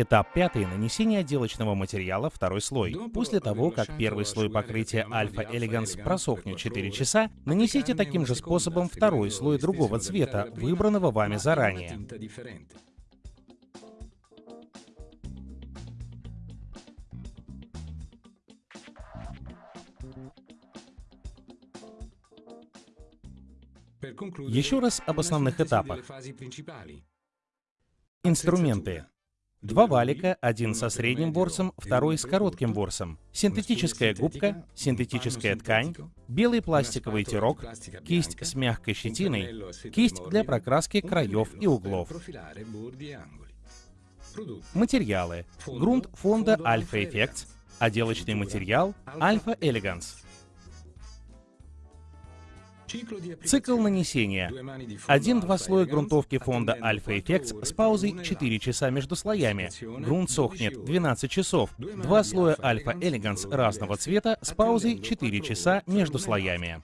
Этап пятый — нанесение отделочного материала второй слой. После того, как первый слой покрытия Alpha Elegance просохнет 4 часа, нанесите таким же способом второй слой другого цвета, выбранного вами заранее. Еще раз об основных этапах. Инструменты. Два валика, один со средним ворсом, второй с коротким ворсом, синтетическая губка, синтетическая ткань, белый пластиковый тирок, кисть с мягкой щетиной, кисть для прокраски краев и углов. Материалы. Грунт фонда Alpha Effects, отделочный материал Alpha Elegance. Цикл нанесения. Один-два слоя грунтовки фонда Alpha Effects с паузой 4 часа между слоями. Грунт сохнет 12 часов. Два слоя Alpha Elegance разного цвета с паузой 4 часа между слоями.